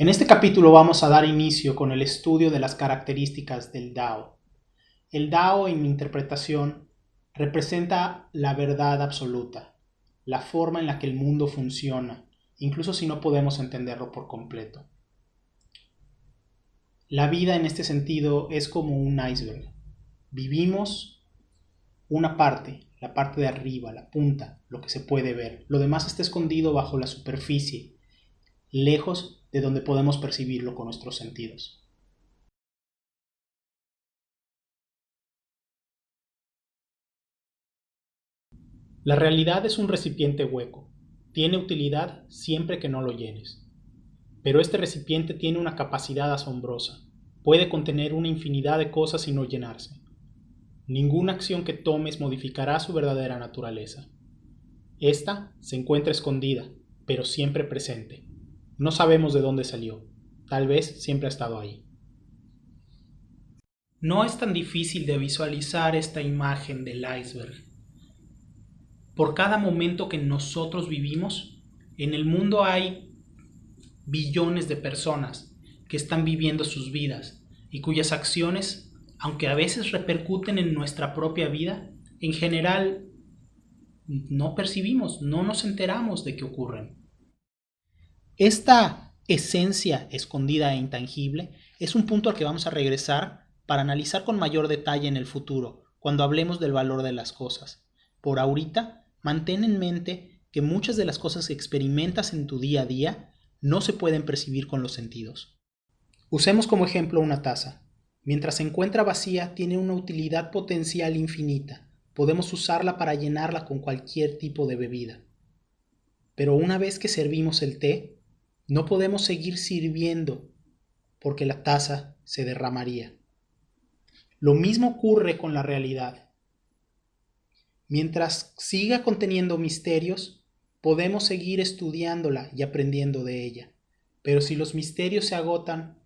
En este capítulo vamos a dar inicio con el estudio de las características del Dao. El Dao, en mi interpretación, representa la verdad absoluta, la forma en la que el mundo funciona, incluso si no podemos entenderlo por completo. La vida en este sentido es como un iceberg. Vivimos una parte, la parte de arriba, la punta, lo que se puede ver. Lo demás está escondido bajo la superficie, lejos de donde podemos percibirlo con nuestros sentidos. La realidad es un recipiente hueco. Tiene utilidad siempre que no lo llenes. Pero este recipiente tiene una capacidad asombrosa. Puede contener una infinidad de cosas y no llenarse. Ninguna acción que tomes modificará su verdadera naturaleza. Esta se encuentra escondida, pero siempre presente. No sabemos de dónde salió. Tal vez siempre ha estado ahí. No es tan difícil de visualizar esta imagen del iceberg por cada momento que nosotros vivimos, en el mundo hay billones de personas que están viviendo sus vidas y cuyas acciones, aunque a veces repercuten en nuestra propia vida, en general no percibimos, no nos enteramos de que ocurren. Esta esencia escondida e intangible es un punto al que vamos a regresar para analizar con mayor detalle en el futuro, cuando hablemos del valor de las cosas. Por ahorita Mantén en mente que muchas de las cosas que experimentas en tu día a día no se pueden percibir con los sentidos. Usemos como ejemplo una taza. Mientras se encuentra vacía, tiene una utilidad potencial infinita. Podemos usarla para llenarla con cualquier tipo de bebida. Pero una vez que servimos el té, no podemos seguir sirviendo porque la taza se derramaría. Lo mismo ocurre con la realidad. Mientras siga conteniendo misterios, podemos seguir estudiándola y aprendiendo de ella. Pero si los misterios se agotan,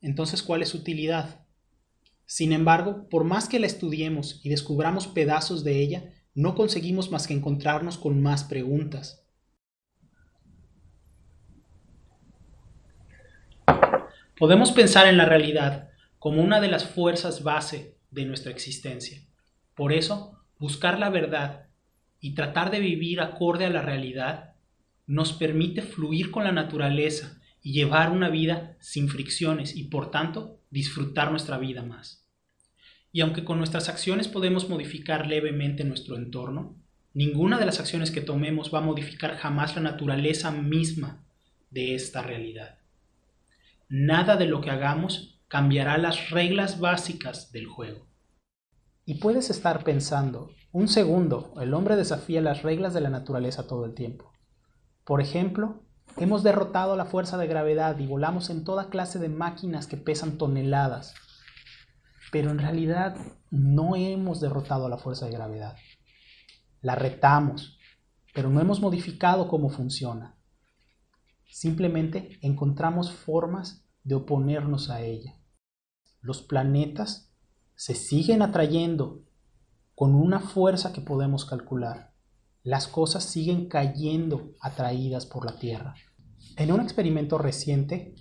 entonces ¿cuál es su utilidad? Sin embargo, por más que la estudiemos y descubramos pedazos de ella, no conseguimos más que encontrarnos con más preguntas. Podemos pensar en la realidad como una de las fuerzas base de nuestra existencia. Por eso, buscar la verdad y tratar de vivir acorde a la realidad nos permite fluir con la naturaleza y llevar una vida sin fricciones y por tanto disfrutar nuestra vida más. Y aunque con nuestras acciones podemos modificar levemente nuestro entorno, ninguna de las acciones que tomemos va a modificar jamás la naturaleza misma de esta realidad. Nada de lo que hagamos cambiará las reglas básicas del juego. Y puedes estar pensando, un segundo, el hombre desafía las reglas de la naturaleza todo el tiempo. Por ejemplo, hemos derrotado la fuerza de gravedad y volamos en toda clase de máquinas que pesan toneladas. Pero en realidad no hemos derrotado la fuerza de gravedad. La retamos, pero no hemos modificado cómo funciona. Simplemente encontramos formas de oponernos a ella. Los planetas se siguen atrayendo con una fuerza que podemos calcular. Las cosas siguen cayendo atraídas por la Tierra. En un experimento reciente,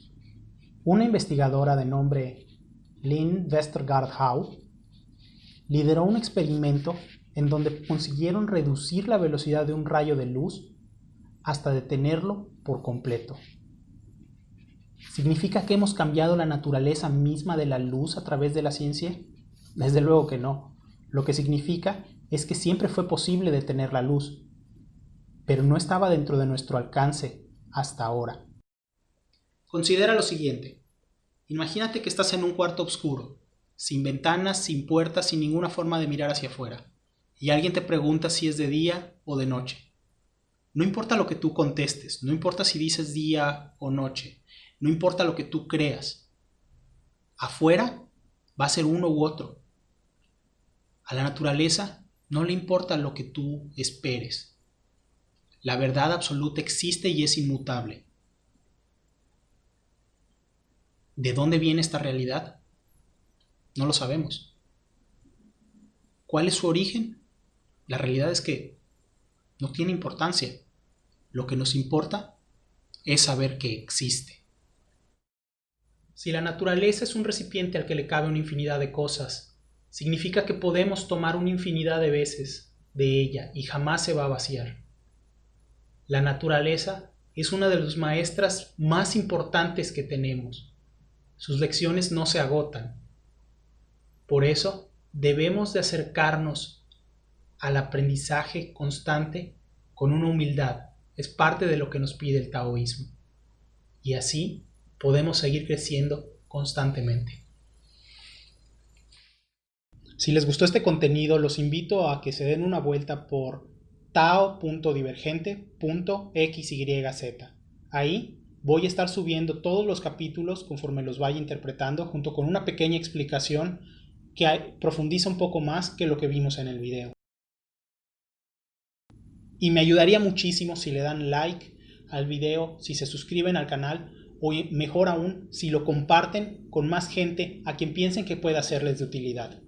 una investigadora de nombre Lynn Westergaard Howe lideró un experimento en donde consiguieron reducir la velocidad de un rayo de luz hasta detenerlo por completo. ¿Significa que hemos cambiado la naturaleza misma de la luz a través de la ciencia? Desde luego que no. Lo que significa es que siempre fue posible detener la luz, pero no estaba dentro de nuestro alcance hasta ahora. Considera lo siguiente. Imagínate que estás en un cuarto oscuro, sin ventanas, sin puertas, sin ninguna forma de mirar hacia afuera, y alguien te pregunta si es de día o de noche. No importa lo que tú contestes, no importa si dices día o noche, no importa lo que tú creas. Afuera va a ser uno u otro. A la naturaleza no le importa lo que tú esperes. La verdad absoluta existe y es inmutable. ¿De dónde viene esta realidad? No lo sabemos. ¿Cuál es su origen? La realidad es que no tiene importancia. Lo que nos importa es saber que existe. Si la naturaleza es un recipiente al que le cabe una infinidad de cosas, significa que podemos tomar una infinidad de veces de ella y jamás se va a vaciar. La naturaleza es una de las maestras más importantes que tenemos. Sus lecciones no se agotan. Por eso debemos de acercarnos al aprendizaje constante con una humildad. Es parte de lo que nos pide el taoísmo. Y así podemos seguir creciendo constantemente. Si les gustó este contenido, los invito a que se den una vuelta por tao.divergente.xyz. Ahí voy a estar subiendo todos los capítulos conforme los vaya interpretando junto con una pequeña explicación que profundiza un poco más que lo que vimos en el video. Y me ayudaría muchísimo si le dan like al video, si se suscriben al canal o mejor aún si lo comparten con más gente a quien piensen que pueda serles de utilidad.